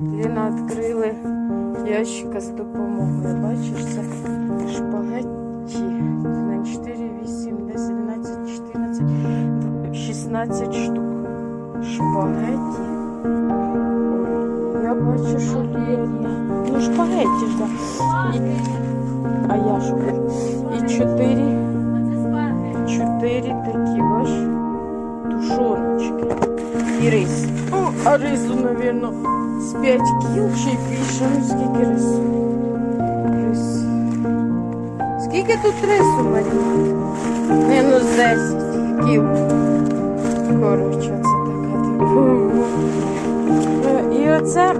Ліна відкрили ящика з допомогою. Бачиш, це шпагетті. На 4, 8, 10, 11, 14, 16 штук. Шпагетті. Я бачу, що Ліна. Ну, шпагетті ж, так. А я що? І 4. Чотири такі, бач, тушоночки і рис. О, а рису, мабуть, з 5 кіл чи більше. Ну, скільки рису? Рис. Скільки тут рису, Марія? Ну 10 кіл. Коротше, це така І оце,